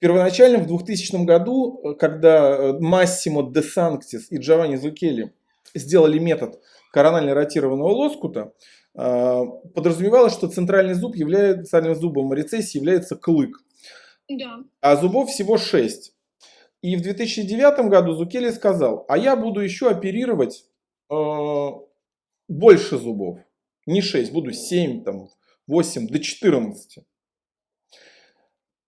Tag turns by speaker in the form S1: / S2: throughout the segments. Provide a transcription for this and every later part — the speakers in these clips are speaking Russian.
S1: Первоначально в 2000 году, э, когда Массимо де Санктис и Джованни Зукели сделали метод коронально ротированного лоскута, подразумевалось, что центральный зуб является, центральным зубом рецессии является клык. Да. А зубов всего 6. И в 2009 году Зукели сказал, а я буду еще оперировать э, больше зубов. Не 6, буду 7, там, 8 до 14.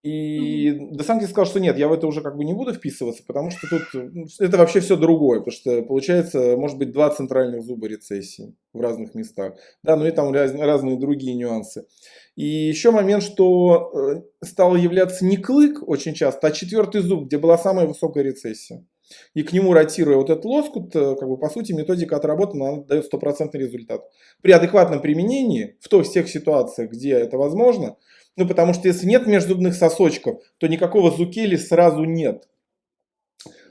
S1: И mm-hmm. Десантис сказал, что нет, я в это уже как бы не буду вписываться, потому что тут ну, это вообще все другое, потому что получается, может быть, два центральных зуба рецессии в разных местах. Да, ну и там раз, разные другие нюансы. И еще момент, что э, стал являться не клык очень часто, а четвертый зуб, где была самая высокая рецессия. И к нему ротируя вот этот лоскут, э, как бы по сути методика отработана, она дает стопроцентный результат. При адекватном применении, в той, всех ситуациях, где это возможно, ну, потому что если нет межзубных сосочков, то никакого зукели сразу нет.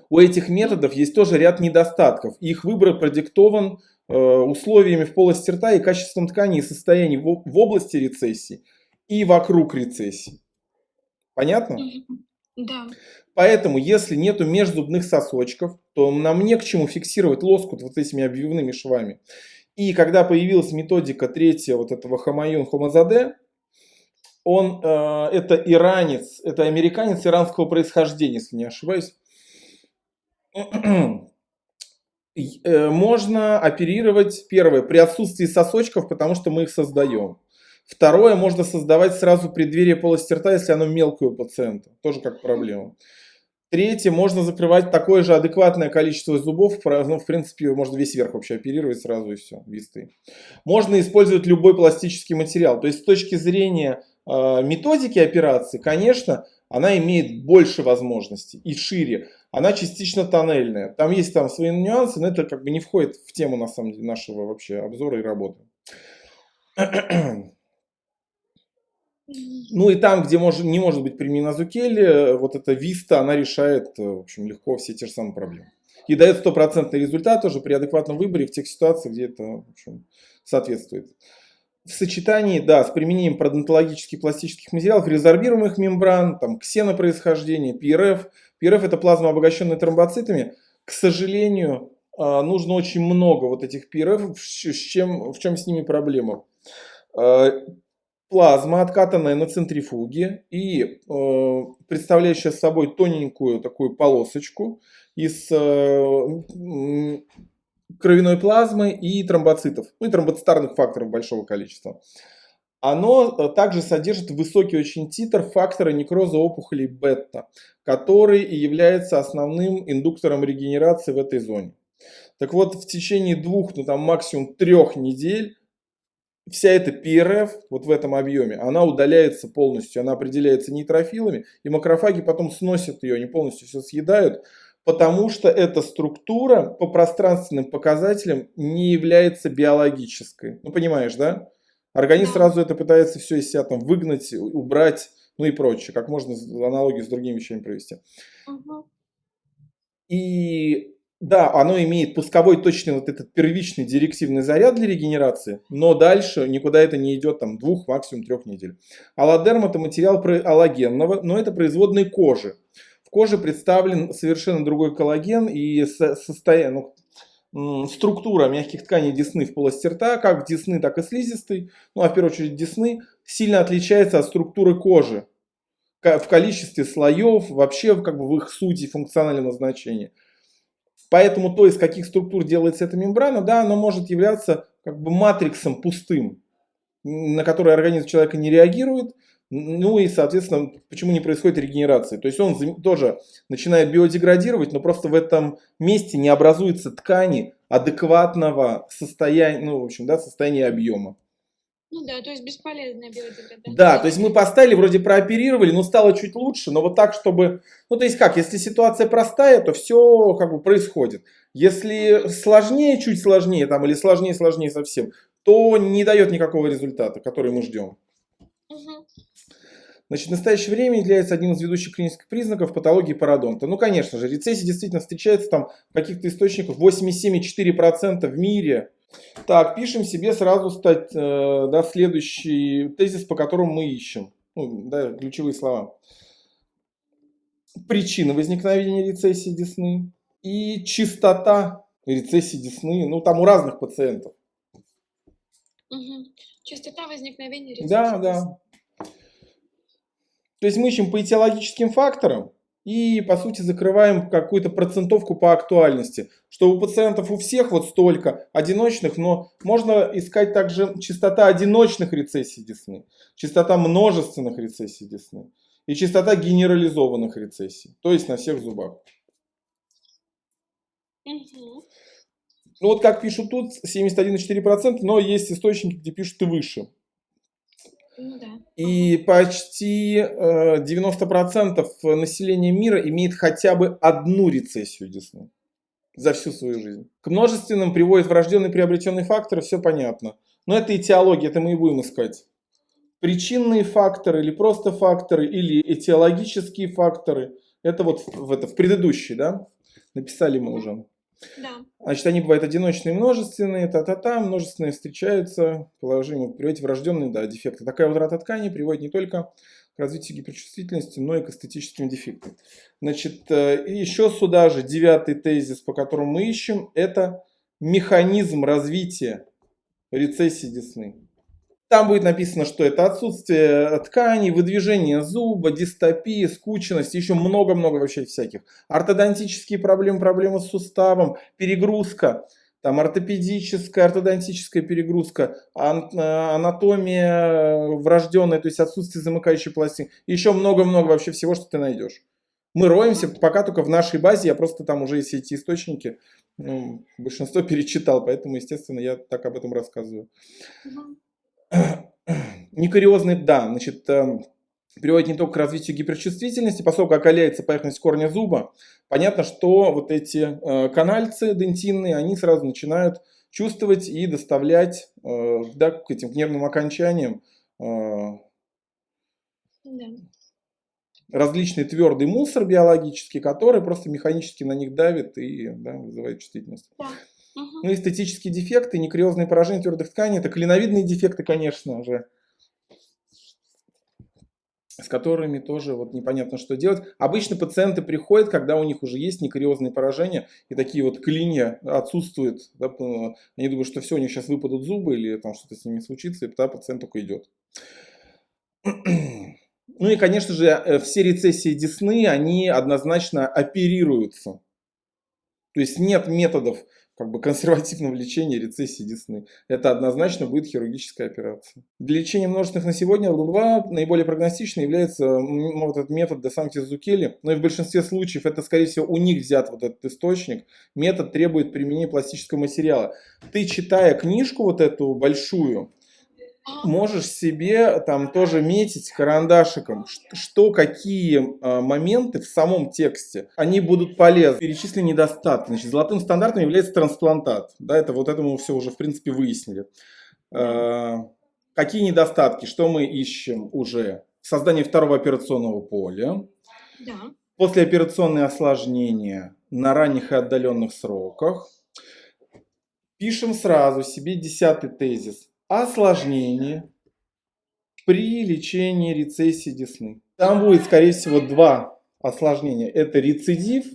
S1: У этих методов есть тоже ряд недостатков. Их выбор продиктован э, условиями в полости рта и качеством ткани и состоянием в, в области рецессии и вокруг рецессии. Понятно?
S2: Да.
S1: Поэтому, если нету межзубных сосочков, то нам не к чему фиксировать лоскут вот этими обвивными швами. И когда появилась методика третья вот этого Хамаюн Хомазаде, он, э, это иранец, это американец иранского происхождения, если не ошибаюсь. Э, можно оперировать, первое, при отсутствии сосочков, потому что мы их создаем. Второе, можно создавать сразу преддверие полости рта, если оно мелкое у пациента. Тоже как проблема. Третье, можно закрывать такое же адекватное количество зубов, ну, в принципе, можно весь верх вообще оперировать сразу и все, висты. Можно использовать любой пластический материал. То есть с точки зрения методики операции, конечно, она имеет больше возможностей и шире. Она частично тоннельная. Там есть там свои нюансы, но это как бы не входит в тему на самом деле нашего вообще обзора и работы. Ну и там, где может, не может быть применена Зукели, вот эта Виста, она решает, в общем, легко все те же самые проблемы. И дает стопроцентный результат тоже при адекватном выборе в тех ситуациях, где это в общем, соответствует в сочетании, да, с применением пародонтологических пластических материалов, резорбируемых мембран, там, ксенопроисхождения, ПРФ. ПРФ это плазма, обогащенная тромбоцитами. К сожалению, а, нужно очень много вот этих ПРФ, с чем, в чем с ними проблема. А, плазма, откатанная на центрифуге и а, представляющая собой тоненькую такую полосочку из кровяной плазмы и тромбоцитов, ну и тромбоцитарных факторов большого количества. Оно э, также содержит высокий очень титр фактора некроза опухолей бета, который и является основным индуктором регенерации в этой зоне. Так вот, в течение двух, ну там максимум трех недель вся эта ПРФ вот в этом объеме, она удаляется полностью, она определяется нейтрофилами, и макрофаги потом сносят ее, они полностью все съедают, потому что эта структура по пространственным показателям не является биологической. Ну, понимаешь, да? Организм сразу это пытается все из себя там выгнать, убрать, ну и прочее. Как можно аналогию с другими вещами провести. Угу. И да, оно имеет пусковой точный вот этот первичный директивный заряд для регенерации, но дальше никуда это не идет там двух, максимум трех недель. Аллодерм это материал аллогенного, но это производные кожи коже представлен совершенно другой коллаген и состояние, ну, структура мягких тканей десны в полости рта, как десны, так и слизистой, ну а в первую очередь десны, сильно отличается от структуры кожи в количестве слоев, вообще как бы в их сути функциональном назначении. Поэтому то, из каких структур делается эта мембрана, да, она может являться как бы матриксом пустым, на который организм человека не реагирует, ну и, соответственно, почему не происходит регенерации? То есть он тоже начинает биодеградировать, но просто в этом месте не образуется ткани адекватного состояния, ну, в общем, да, состояния объема.
S2: Ну да, то есть бесполезная биодеградация.
S1: Да, то есть мы поставили, вроде прооперировали, но стало чуть лучше, но вот так, чтобы... Ну то есть как, если ситуация простая, то все как бы происходит. Если сложнее, чуть сложнее там, или сложнее, сложнее совсем, то не дает никакого результата, который мы ждем. Угу. Значит, в настоящее время является одним из ведущих клинических признаков патологии пародонта. Ну, конечно же, рецессия действительно встречается там в каких-то источниках 87,4% в мире. Так, пишем себе сразу стать, э, да, следующий тезис, по которому мы ищем. Ну, да, ключевые слова. причины возникновения рецессии десны и частота рецессии десны, ну там у разных пациентов.
S2: Угу. Частота возникновения рецессии
S1: Да, да. То есть мы ищем по этиологическим факторам и, по сути, закрываем какую-то процентовку по актуальности, что у пациентов у всех вот столько одиночных, но можно искать также частота одиночных рецессий десны, частота множественных рецессий десны и частота генерализованных рецессий, то есть на всех зубах.
S2: Угу.
S1: Ну вот как пишут тут, 71,4%, но есть источники, где пишут и выше.
S2: Ну.
S1: И почти э, 90% населения мира имеет хотя бы одну рецессию десны за всю свою жизнь. К множественным приводят врожденные приобретенные факторы, все понятно. Но это этиология, это мы и будем искать. Причинные факторы или просто факторы, или этиологические факторы. Это вот в, это, в предыдущей, да? Написали мы уже. Значит, они бывают одиночные, множественные, та-та-та, множественные встречаются, положим, приводить врожденные да, дефекты. Такая утрата ткани приводит не только к развитию гиперчувствительности, но и к эстетическим дефектам. Значит, э, еще сюда же девятый тезис, по которому мы ищем, это механизм развития рецессии десны. Там будет написано, что это отсутствие тканей, выдвижение зуба, дистопия, скученность, еще много-много вообще всяких. Ортодонтические проблемы, проблемы с суставом, перегрузка, там ортопедическая, ортодонтическая перегрузка, анатомия врожденная, то есть отсутствие замыкающей пластины. Еще много-много вообще всего, что ты найдешь. Мы роемся пока только в нашей базе, я просто там уже все эти источники, ну, большинство перечитал, поэтому, естественно, я так об этом рассказываю. Некариозный, да, значит, эм, приводит не только к развитию гиперчувствительности, поскольку окаляется поверхность корня зуба, понятно, что вот эти э, канальцы дентинные, они сразу начинают чувствовать и доставлять э, да, к этим к нервным окончаниям э,
S2: Да.
S1: различный твердый мусор биологический, который просто механически на них давит и да, вызывает чувствительность.
S2: Да.
S1: Ну, эстетические дефекты, некриозные поражения твердых тканей, это клиновидные дефекты, конечно же, с которыми тоже вот непонятно, что делать. Обычно пациенты приходят, когда у них уже есть некриозные поражения, и такие вот клинья отсутствуют. Да, они думают, что все, у них сейчас выпадут зубы, или там что-то с ними случится, и тогда пациент только идет. Ну и, конечно же, э, все рецессии десны, они однозначно оперируются. То есть нет методов как бы консервативного лечения рецессии десны. Это однозначно будет хирургическая операция. Для лечения множественных на сегодня ЛД2 наиболее прогностичным является вот этот метод Десантис Зукели, но и в большинстве случаев это, скорее всего, у них взят вот этот источник. Метод требует применения пластического материала. Ты, читая книжку вот эту большую, можешь себе там тоже метить карандашиком, что какие э, моменты в самом тексте, они будут полезны. Перечислены недостатки. Значит, золотым стандартом является трансплантат. Да, это вот это мы все уже в принципе выяснили. Э, какие недостатки, что мы ищем уже? Создание второго операционного поля.
S2: Да.
S1: Послеоперационные осложнения на ранних и отдаленных сроках. Пишем сразу себе десятый тезис осложнение при лечении рецессии десны. Там будет, скорее всего, два осложнения. Это рецидив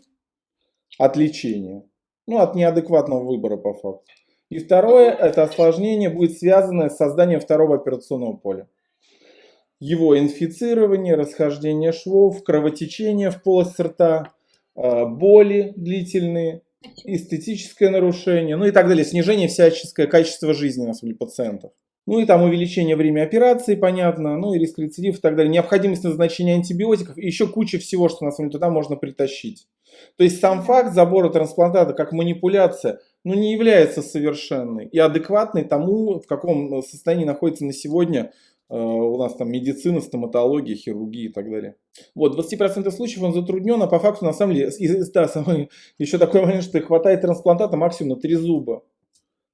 S1: от лечения, ну, от неадекватного выбора по факту. И второе, это осложнение будет связано с созданием второго операционного поля. Его инфицирование, расхождение швов, кровотечение в полость рта, э, боли длительные, эстетическое нарушение, ну и так далее, снижение всяческое качества жизни на самом деле пациентов. Ну и там увеличение времени операции, понятно, ну и риск рецидив и так далее. Необходимость назначения антибиотиков и еще куча всего, что на самом деле туда можно притащить. То есть сам факт забора трансплантата как манипуляция, ну не является совершенной и адекватной тому, в каком состоянии находится на сегодня э, у нас там медицина, стоматология, хирургия и так далее. Вот, 20% случаев он затруднен, а по факту на самом деле, да, самый, еще такой момент, что хватает трансплантата максимум на 3 зуба.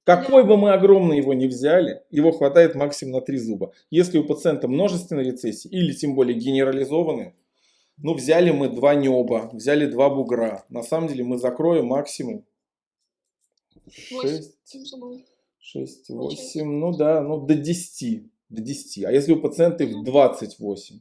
S1: Какой бы мы огромный его не взяли, его хватает максимум на 3 зуба. Если у пациента множественная рецессия или тем более генерализованные, ну взяли мы два неба, взяли два бугра. На самом деле мы закроем максимум 6, 6 8, ну да, ну до 10. До 10. А если у пациента их 28?